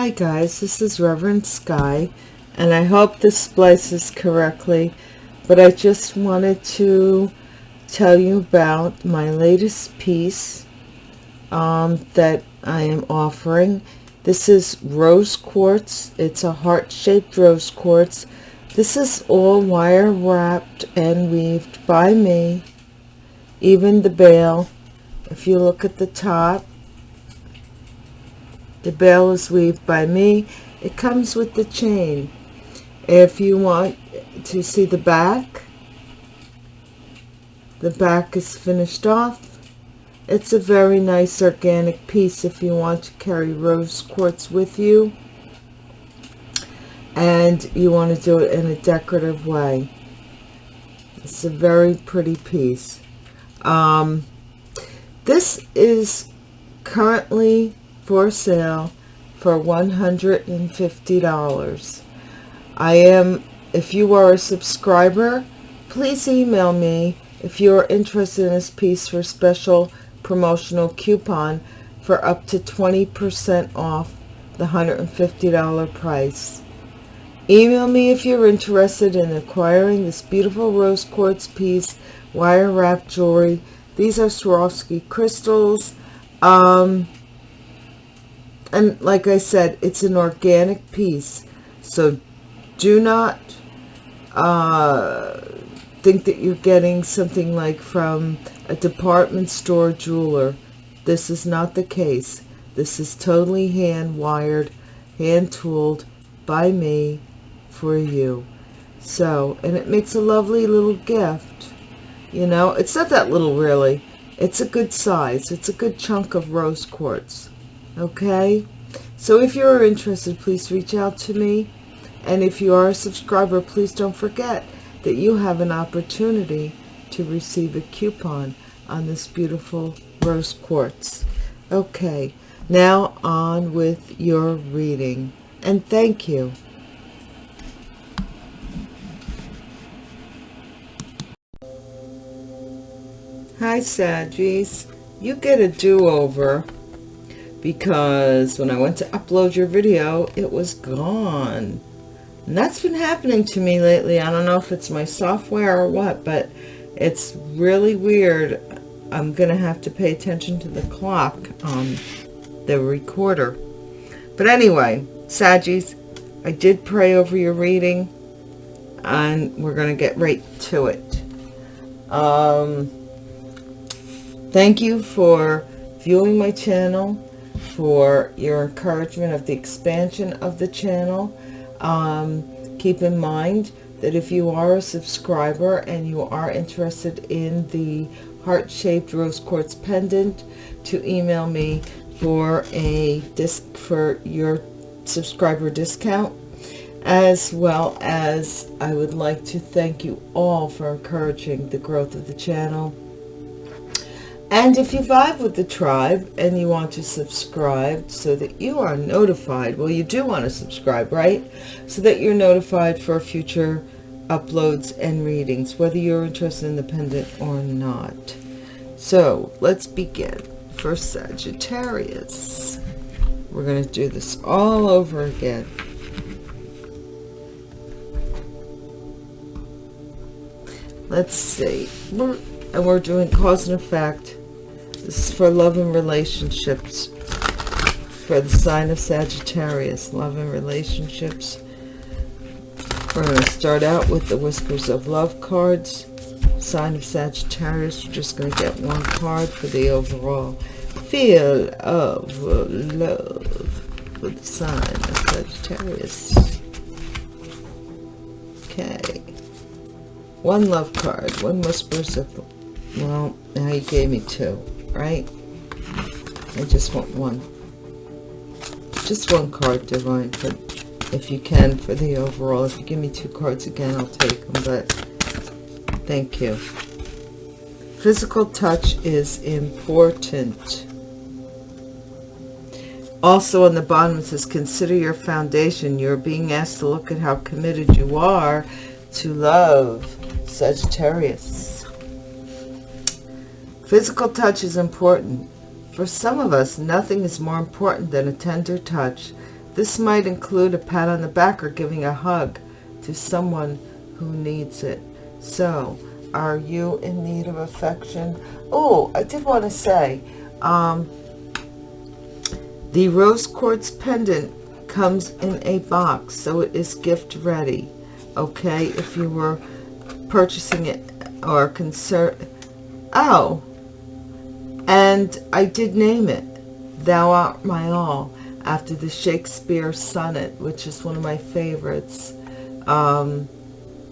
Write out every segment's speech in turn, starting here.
Hi guys, this is Reverend Sky, and I hope this splices correctly, but I just wanted to tell you about my latest piece um, that I am offering. This is rose quartz. It's a heart-shaped rose quartz. This is all wire wrapped and weaved by me. Even the bail, if you look at the top, the bail is weaved by me. It comes with the chain. If you want to see the back, the back is finished off. It's a very nice organic piece if you want to carry rose quartz with you and you want to do it in a decorative way. It's a very pretty piece. Um, this is currently for sale for $150. I am, if you are a subscriber, please email me if you are interested in this piece for special promotional coupon for up to 20% off the $150 price. Email me if you're interested in acquiring this beautiful rose quartz piece, wire wrap jewelry. These are Swarovski crystals. Um, and like I said, it's an organic piece. So do not uh, think that you're getting something like from a department store jeweler. This is not the case. This is totally hand wired, hand tooled by me for you. So, and it makes a lovely little gift. You know, it's not that little really. It's a good size. It's a good chunk of rose quartz okay? So if you're interested please reach out to me. And if you are a subscriber please don't forget that you have an opportunity to receive a coupon on this beautiful rose quartz. Okay now on with your reading. And thank you. Hi Saggies, you get a do-over because when I went to upload your video, it was gone. And that's been happening to me lately. I don't know if it's my software or what, but it's really weird. I'm going to have to pay attention to the clock on the recorder. But anyway, Saggies, I did pray over your reading, and we're going to get right to it. Um, thank you for viewing my channel for your encouragement of the expansion of the channel. Um, keep in mind that if you are a subscriber and you are interested in the heart-shaped rose quartz pendant to email me for a disc for your subscriber discount as well as I would like to thank you all for encouraging the growth of the channel and if you vibe with the tribe and you want to subscribe so that you are notified, well, you do want to subscribe, right? So that you're notified for future uploads and readings, whether you're interested in the pendant or not. So let's begin. First Sagittarius. We're going to do this all over again. Let's see. We're, and we're doing cause and effect this is for love and relationships. For the sign of Sagittarius, love and relationships. We're going to start out with the Whispers of Love cards. Sign of Sagittarius, we're just going to get one card for the overall feel of love for the sign of Sagittarius. Okay. One love card, one Whispers of... Well, now you gave me two right? I just want one. Just one card, Divine, but if you can, for the overall. If you give me two cards again, I'll take them, but thank you. Physical touch is important. Also on the bottom it says, consider your foundation. You're being asked to look at how committed you are to love. Sagittarius. Physical touch is important. For some of us, nothing is more important than a tender touch, This might include a pat on the back or giving a hug to someone who needs it. So, are you in need of affection? Oh, I did want to say, um, the rose quartz pendant comes in a box, so it is gift ready. Okay, if you were purchasing it or concern. Oh, and I did name it, Thou Art My All, after the Shakespeare sonnet, which is one of my favorites. Um,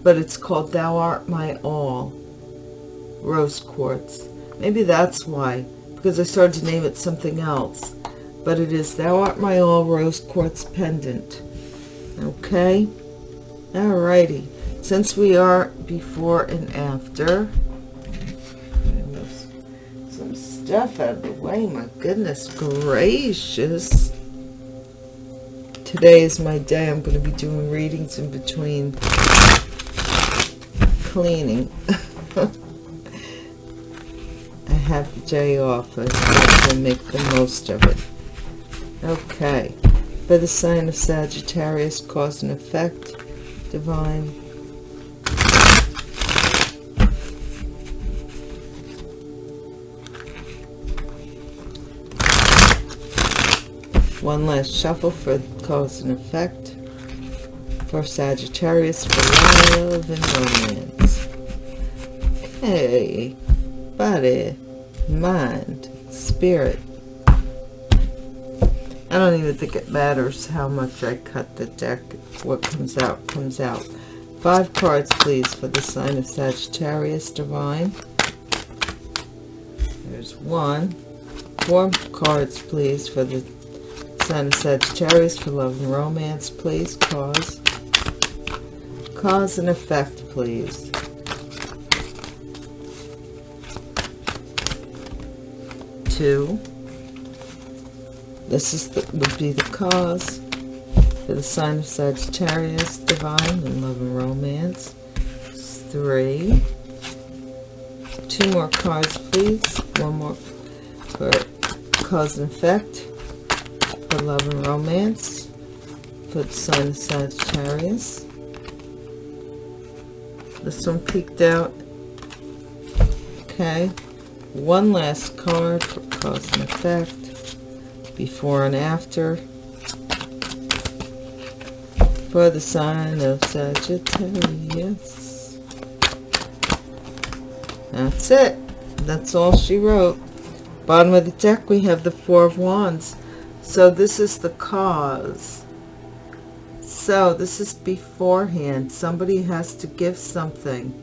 but it's called Thou Art My All, Rose Quartz. Maybe that's why, because I started to name it something else. But it is Thou Art My All Rose Quartz Pendant. Okay? Alrighty. Since we are before and after, stuff out of the way. My goodness gracious. Today is my day. I'm going to be doing readings in between cleaning. I have the day off. I to make the most of it. Okay. By the sign of Sagittarius, cause and effect, divine. One last shuffle for cause and effect for Sagittarius for love and romance. Okay, body, mind, spirit. I don't even think it matters how much I cut the deck. What comes out, comes out. Five cards, please, for the sign of Sagittarius Divine. There's one. Four cards, please, for the of Sagittarius for love and romance, please. Cause. Cause and effect, please. Two. This is the, would be the cause for the sign of Sagittarius, divine and love and romance. Three. Two more cards, please. One more for cause and effect for love and romance for of Sagittarius. This one peeked out. Okay. One last card for cause and effect. Before and after. For the sign of Sagittarius. That's it. That's all she wrote. Bottom of the deck we have the Four of Wands. So this is the cause. So this is beforehand. Somebody has to give something.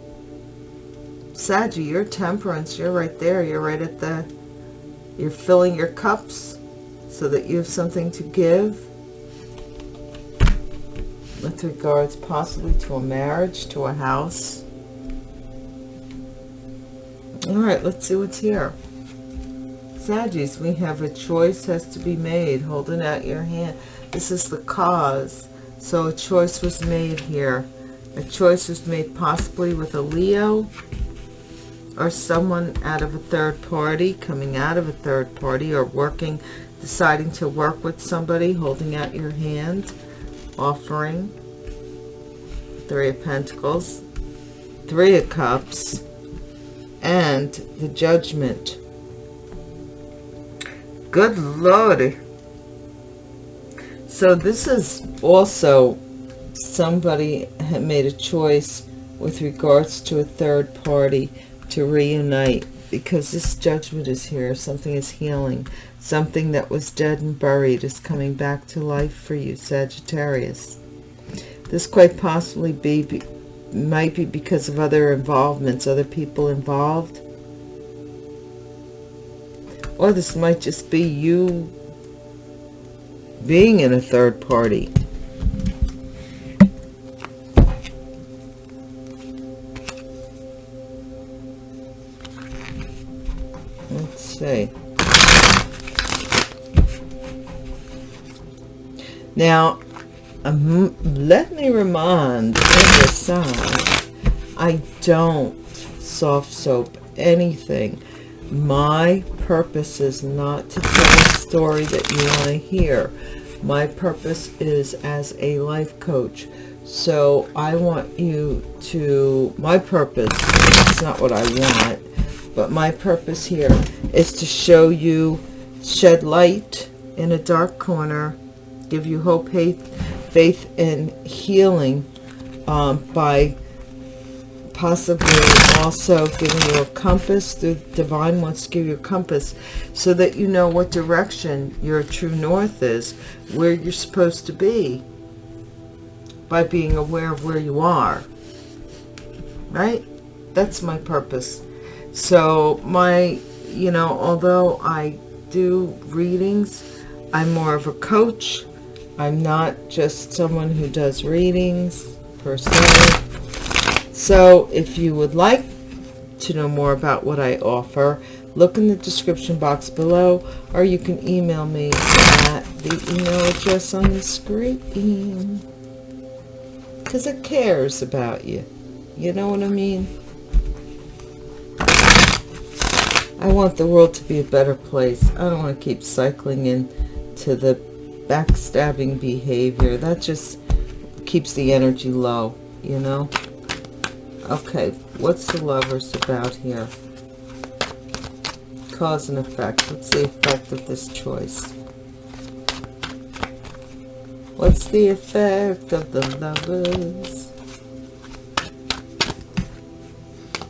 Saggy, your temperance, you're right there. You're right at the, you're filling your cups so that you have something to give with regards possibly to a marriage, to a house. All right, let's see what's here. Saggies, we have a choice has to be made. Holding out your hand. This is the cause. So a choice was made here. A choice was made possibly with a Leo or someone out of a third party, coming out of a third party or working, deciding to work with somebody, holding out your hand, offering. Three of Pentacles, Three of Cups, and the Judgment. Good Lord. So this is also somebody had made a choice with regards to a third party to reunite because this judgment is here. Something is healing. Something that was dead and buried is coming back to life for you, Sagittarius. This quite possibly be, might be because of other involvements, other people involved. Or this might just be you being in a third party. Let's see. Now, um, let me remind every side, I don't soft soap anything. My purpose is not to tell a story that you want to hear. my purpose is as a life coach so I want you to my purpose it's not what I want but my purpose here is to show you shed light in a dark corner give you hope faith faith and healing um, by possibly also giving you a compass. The divine wants to give you a compass so that you know what direction your true north is where you're supposed to be by being aware of where you are right? That's my purpose. So my you know although i do readings i'm more of a coach. I'm not just someone who does readings per se so if you would like to know more about what I offer, look in the description box below, or you can email me at the email address on the screen. Because it cares about you. You know what I mean? I want the world to be a better place. I don't want to keep cycling into the backstabbing behavior. That just keeps the energy low, you know? Okay, what's the lovers about here? Cause and effect. What's the effect of this choice? What's the effect of the lovers?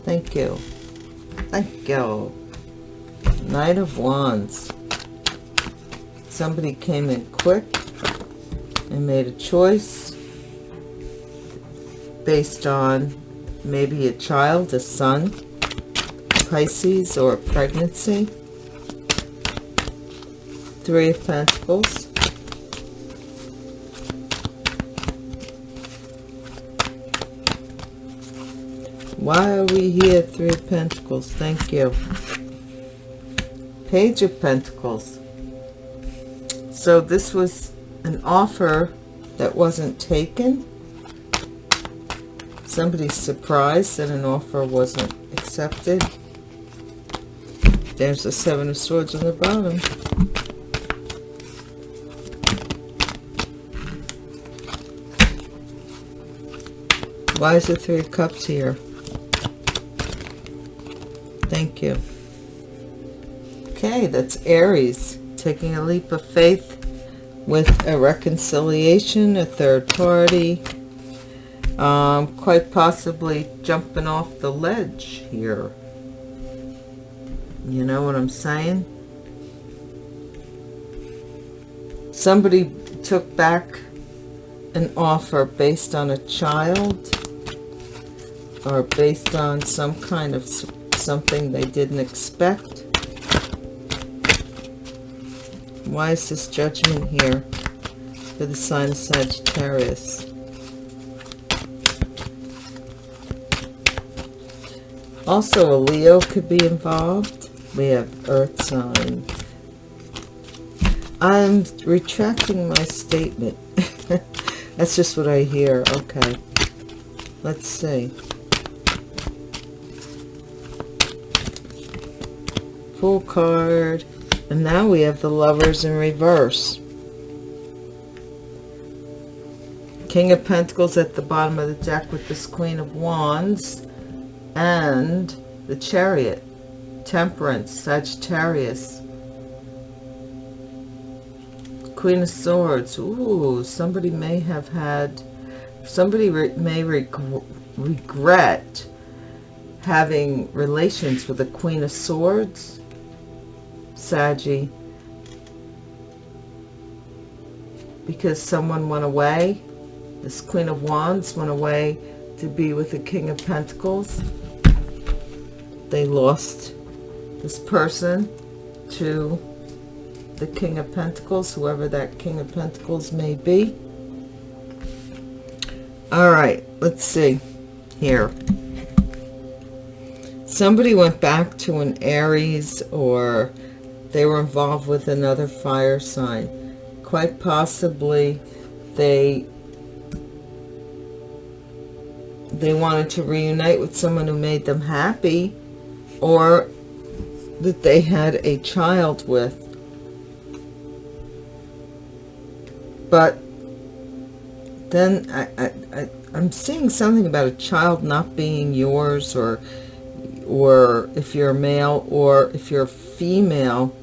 Thank you. Thank you. Knight of Wands. Somebody came in quick and made a choice based on maybe a child, a son, Pisces, or a pregnancy. Three of Pentacles. Why are we here? Three of Pentacles. Thank you. Page of Pentacles. So this was an offer that wasn't taken somebody's surprised that an offer wasn't accepted. There's the Seven of Swords on the bottom. Why is the Three of Cups here? Thank you. Okay, that's Aries. Taking a leap of faith with a reconciliation, a third party, um, quite possibly jumping off the ledge here. You know what I'm saying? Somebody took back an offer based on a child or based on some kind of something they didn't expect. Why is this judgment here for the sign of Sagittarius? Also, a Leo could be involved. We have Earth sign. I'm retracting my statement. That's just what I hear. Okay. Let's see. Full card. And now we have the lovers in reverse. King of Pentacles at the bottom of the deck with this Queen of Wands and the chariot temperance sagittarius. Queen of swords. Ooh, somebody may have had somebody re may reg regret having relations with the queen of swords saggy because someone went away this queen of wands went away to be with the king of pentacles they lost this person to the King of Pentacles, whoever that King of Pentacles may be. All right, let's see here. Somebody went back to an Aries or they were involved with another fire sign. Quite possibly they they wanted to reunite with someone who made them happy or that they had a child with. but then I, I, I, I'm seeing something about a child not being yours or or if you're male or if you're female.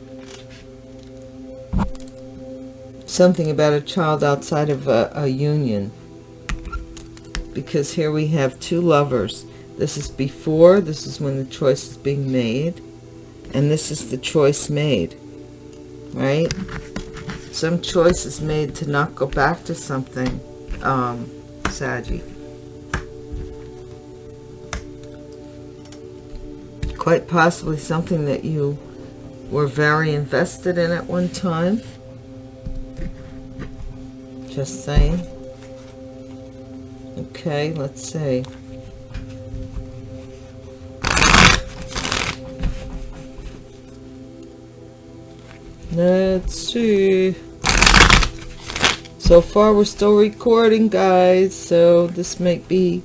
Something about a child outside of a, a union. Because here we have two lovers this is before this is when the choice is being made and this is the choice made right? Some choice is made to not go back to something um Saggy. quite possibly something that you were very invested in at one time. Just saying. Okay let's see let's see so far we're still recording guys so this might be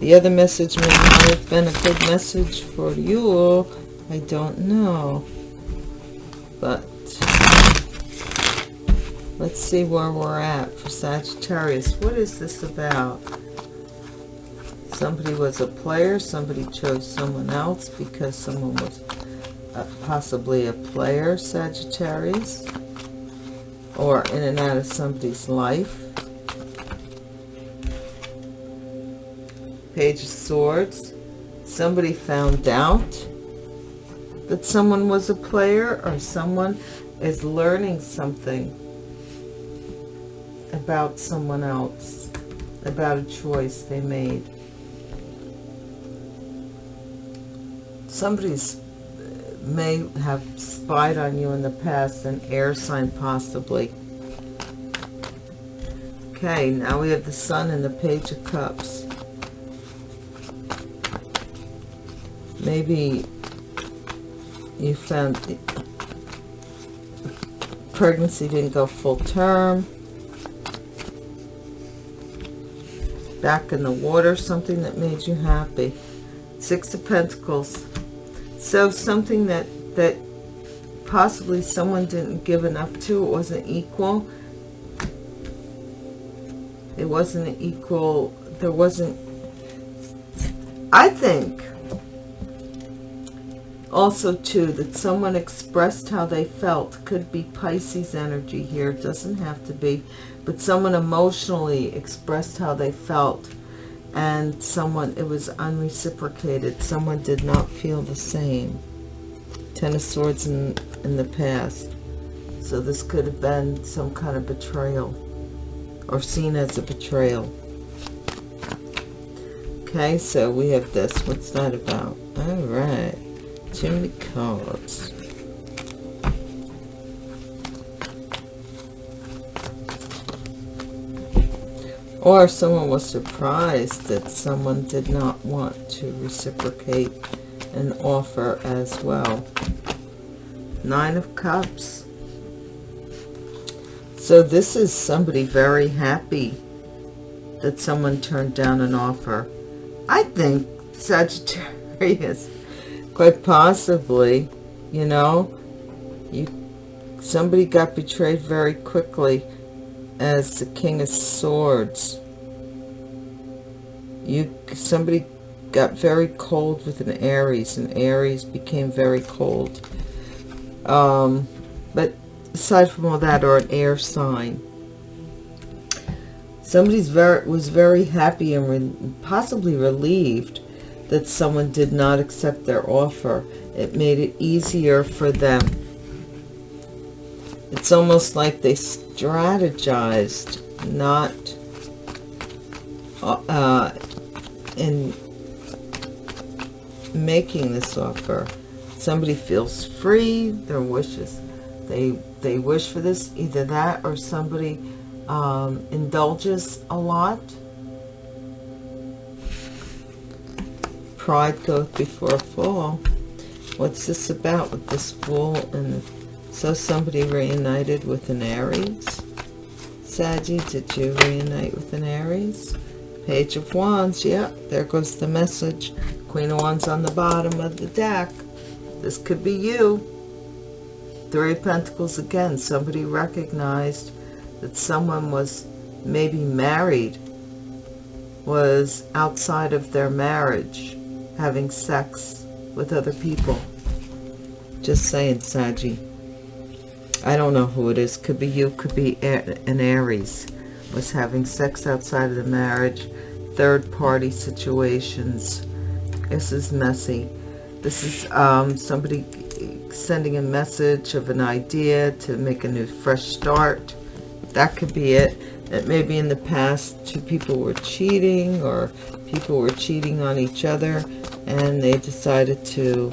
the other message. May not have been a good message for you I don't know. But let's see where we're at for Sagittarius. What is this about? Somebody was a player somebody chose someone else because someone was uh, possibly a player Sagittarius or in and out of somebody's life Page of Swords. Somebody found out that someone was a player or someone is learning something about someone else, about a choice they made. Somebody's may have spied on you in the past, an air sign possibly. Okay, now we have the Sun and the Page of Cups. maybe you found pregnancy didn't go full term back in the water something that made you happy six of pentacles so something that that possibly someone didn't give enough to it wasn't equal. It wasn't equal there wasn't i think also too that someone expressed how they felt. Could be pisces energy here it doesn't have to be but someone emotionally expressed how they felt and someone it was unreciprocated. Someone did not feel the same. Ten of swords in in the past. So this could have been some kind of betrayal or seen as a betrayal. Okay so we have this. What's that about? All right. Many cards. Or someone was surprised that someone did not want to reciprocate an offer as well. Nine of Cups. So this is somebody very happy that someone turned down an offer. I think Sagittarius quite possibly you know you somebody got betrayed very quickly as the king of swords you somebody got very cold with an aries and aries became very cold um but aside from all that or an air sign somebody's very was very happy and re possibly relieved that someone did not accept their offer. It made it easier for them. It's almost like they strategized not uh, in making this offer. Somebody feels free, their wishes. They, they wish for this, either that or somebody um, indulges a lot pride goeth before a fall. What's this about with this fool? And so somebody reunited with an Aries. Saggy, did you reunite with an Aries? Page of Wands, yep, there goes the message. Queen of Wands on the bottom of the deck. This could be you. Three of Pentacles again. Somebody recognized that someone was maybe married was outside of their marriage having sex with other people. Just saying, Saggy. I don't know who it is. Could be you, could be an Aries. Was having sex outside of the marriage. Third party situations. This is messy. This is um, somebody sending a message of an idea to make a new fresh start. That could be it. That maybe in the past two people were cheating or people were cheating on each other and they decided to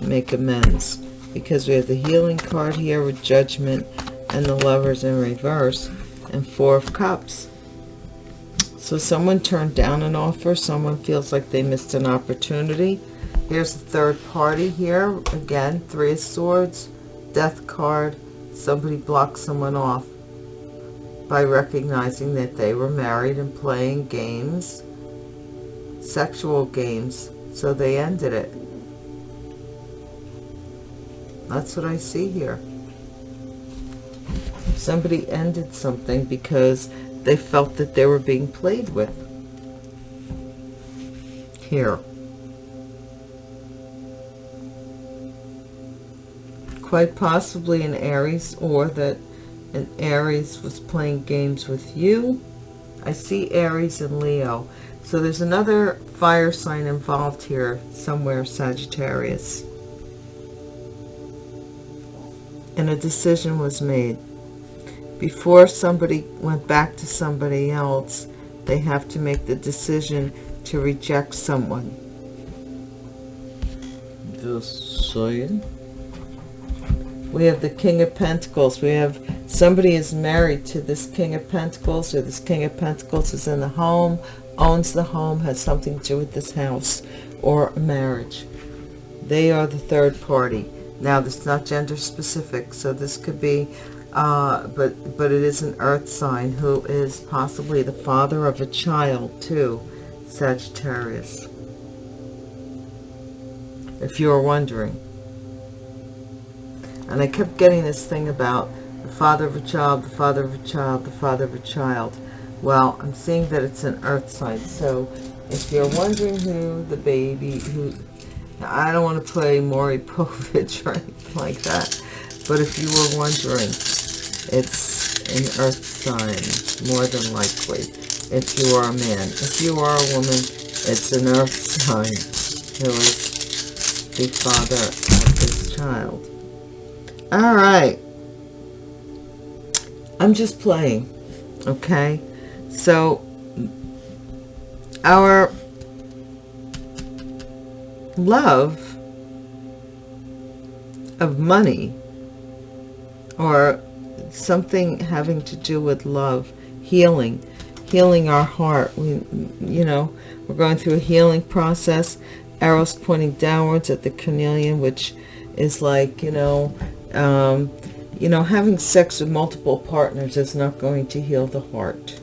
make amends because we have the healing card here with judgment and the lovers in reverse and four of cups. So someone turned down an offer. Someone feels like they missed an opportunity. Here's the third party here. Again three of swords death card. Somebody blocked someone off by recognizing that they were married and playing games sexual games. So they ended it that's what I see here. Somebody ended something because they felt that they were being played with. Here. Quite possibly an Aries or that an Aries was playing games with you. I see Aries and Leo. So there's another fire sign involved here somewhere, Sagittarius and a decision was made. Before somebody went back to somebody else, they have to make the decision to reject someone. Just saying. We have the King of Pentacles. We have somebody is married to this King of Pentacles or this King of Pentacles is in the home, owns the home, has something to do with this house or marriage. They are the third party. Now, this is not gender specific, so this could be, uh, but, but it is an earth sign who is possibly the father of a child too, Sagittarius. If you are wondering. And I kept getting this thing about the father of a child, the father of a child, the father of a child. Well, I'm seeing that it's an earth sign. So if you're wondering who the baby, who I don't want to play Maury Povich or anything like that. But if you were wondering, it's an earth sign, more than likely, if you are a man. If you are a woman, it's an earth sign who is the father of this child. All right. I'm just playing, okay? So, our love of money or something having to do with love, healing, healing our heart. We, you know, we're going through a healing process. Arrows pointing downwards at the carnelian, which is like, you know, um, you know, having sex with multiple partners is not going to heal the heart.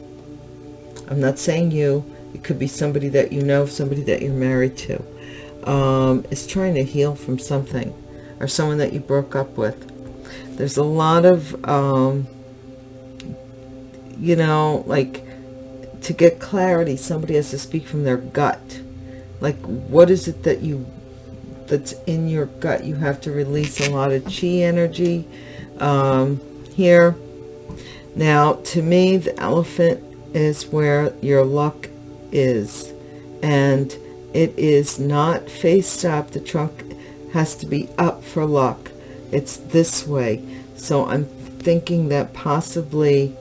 I'm not saying you. It could be somebody that you know, somebody that you're married to um, is trying to heal from something or someone that you broke up with. There's a lot of, um, you know, like to get clarity, somebody has to speak from their gut. Like, what is it that you, that's in your gut? You have to release a lot of chi energy um, here. Now, to me, the elephant is where your luck is. And it is not face up. The trunk has to be up for luck. It's this way. So I'm thinking that possibly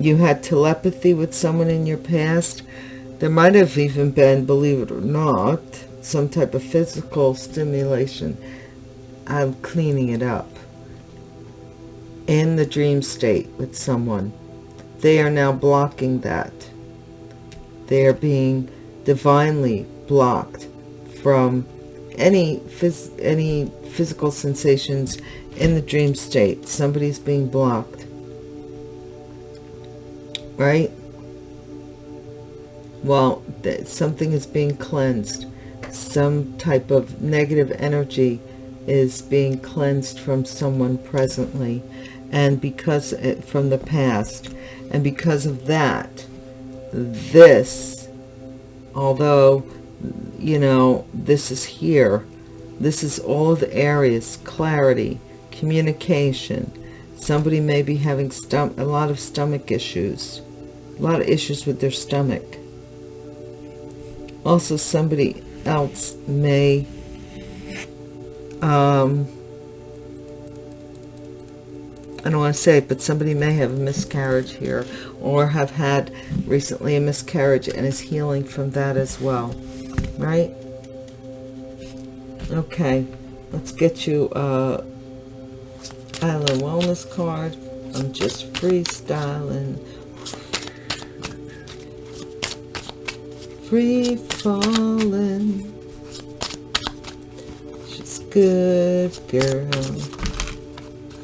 you had telepathy with someone in your past. There might have even been, believe it or not, some type of physical stimulation. I'm cleaning it up. In the dream state with someone. They are now blocking that. They are being divinely blocked from any phys any physical sensations in the dream state. Somebody's being blocked. Right? Well, something is being cleansed. Some type of negative energy is being cleansed from someone presently. and because it, from the past and because of that this although you know this is here. This is all the areas clarity communication. Somebody may be having a lot of stomach issues a lot of issues with their stomach. Also somebody else may um, I don't want to say it, but somebody may have a miscarriage here or have had recently a miscarriage and is healing from that as well, right? Okay, let's get you a Island Wellness card. I'm just freestyling. Free falling. She's good girl.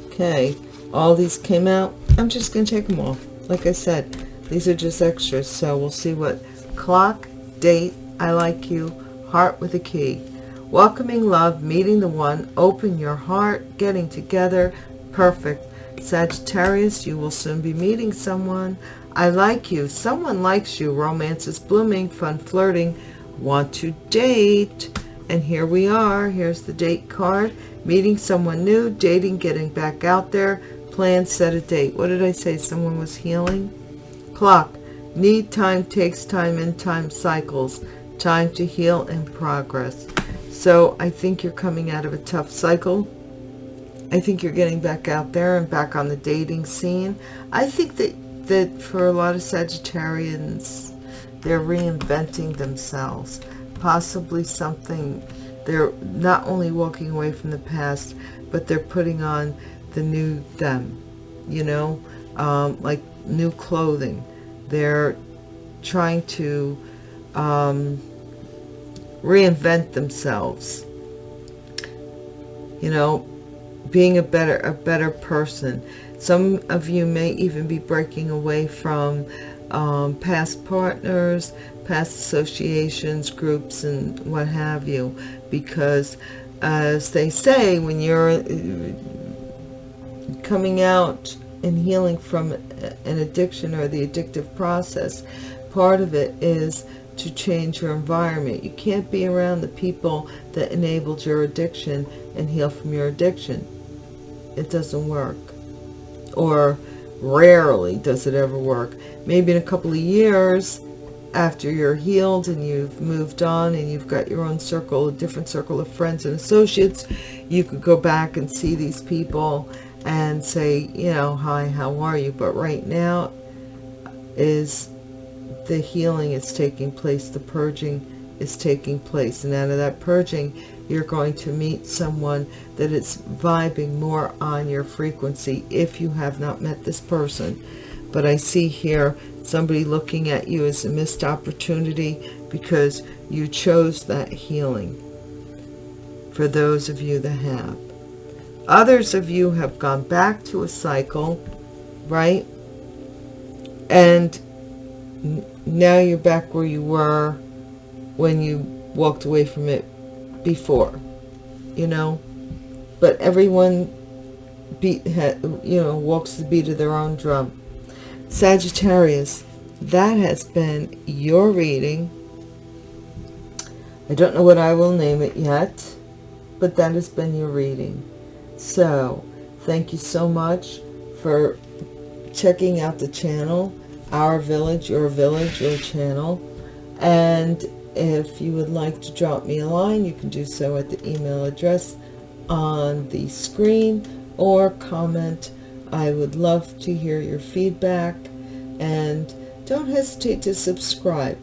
Okay, all these came out. I'm just to take them off. Like I said, these are just extras. So we'll see what clock, date, I like you, heart with a key. Welcoming love, meeting the one, open your heart, getting together, perfect. Sagittarius, you will soon be meeting someone. I like you, someone likes you, romance is blooming, fun flirting, want to date. And here we are, here's the date card meeting someone new, dating, getting back out there, plan, set a date. What did I say? Someone was healing? Clock. Need time, takes time, and time cycles. Time to heal and progress. So I think you're coming out of a tough cycle. I think you're getting back out there and back on the dating scene. I think that, that for a lot of Sagittarians, they're reinventing themselves. Possibly something they're not only walking away from the past, but they're putting on the new them, you know, um, like new clothing. They're trying to um, reinvent themselves, you know, being a better, a better person. Some of you may even be breaking away from um, past partners, past associations, groups, and what have you, because as they say, when you're coming out and healing from an addiction or the addictive process, part of it is to change your environment. You can't be around the people that enabled your addiction and heal from your addiction. It doesn't work. Or rarely does it ever work. Maybe in a couple of years, after you're healed and you've moved on and you've got your own circle, a different circle of friends and associates, you could go back and see these people and say, you know, hi, how are you? But right now is the healing is taking place, the purging is taking place. And out of that purging, you're going to meet someone that is vibing more on your frequency if you have not met this person. But I see here somebody looking at you as a missed opportunity because you chose that healing for those of you that have. Others of you have gone back to a cycle, right? And now you're back where you were when you walked away from it before, you know? But everyone beat, you know, walks the beat of their own drum. Sagittarius, that has been your reading. I don't know what I will name it yet, but that has been your reading. So, thank you so much for checking out the channel, Our Village, Your Village, Your Channel. And if you would like to drop me a line, you can do so at the email address on the screen or comment I would love to hear your feedback and don't hesitate to subscribe.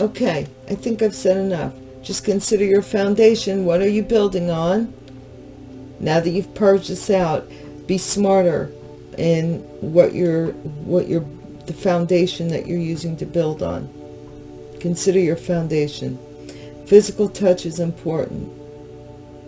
Okay, I think I've said enough. Just consider your foundation. What are you building on? Now that you've purged this out, be smarter in what you're, what you're, the foundation that you're using to build on. Consider your foundation. Physical touch is important.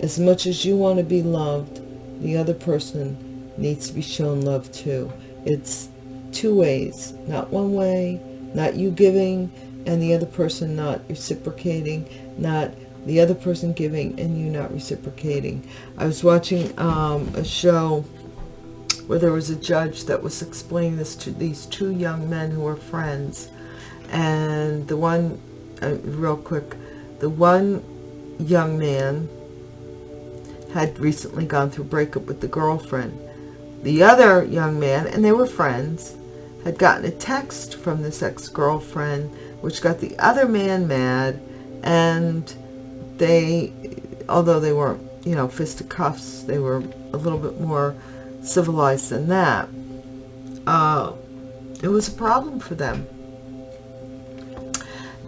As much as you want to be loved, the other person needs to be shown love too. It's two ways, not one way, not you giving and the other person not reciprocating, not the other person giving and you not reciprocating. I was watching um, a show where there was a judge that was explaining this to these two young men who were friends. And the one, uh, real quick, the one young man had recently gone through a breakup with the girlfriend. The other young man, and they were friends, had gotten a text from this ex-girlfriend, which got the other man mad, and they, although they weren't, you know, fisticuffs, they were a little bit more civilized than that. Uh, it was a problem for them.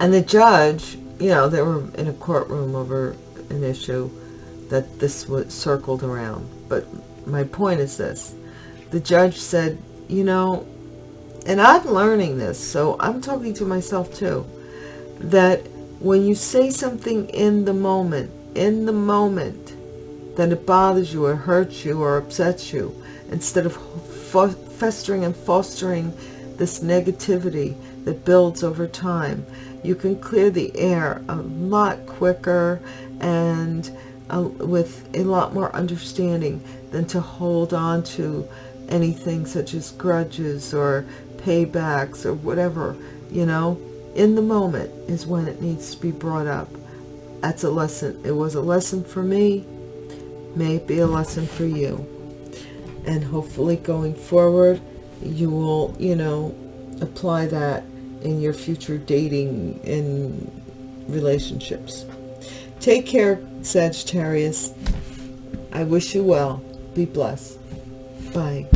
And the judge, you know, they were in a courtroom over an issue that this was circled around. But my point is this. The judge said, you know, and I'm learning this, so I'm talking to myself too, that when you say something in the moment, in the moment, that it bothers you or hurts you or upsets you, instead of festering and fostering this negativity that builds over time, you can clear the air a lot quicker and uh, with a lot more understanding than to hold on to anything such as grudges or paybacks or whatever, you know, in the moment is when it needs to be brought up. That's a lesson. It was a lesson for me. May it be a lesson for you. And hopefully going forward, you will, you know, apply that in your future dating and relationships. Take care, Sagittarius. I wish you well. Be blessed. Bye.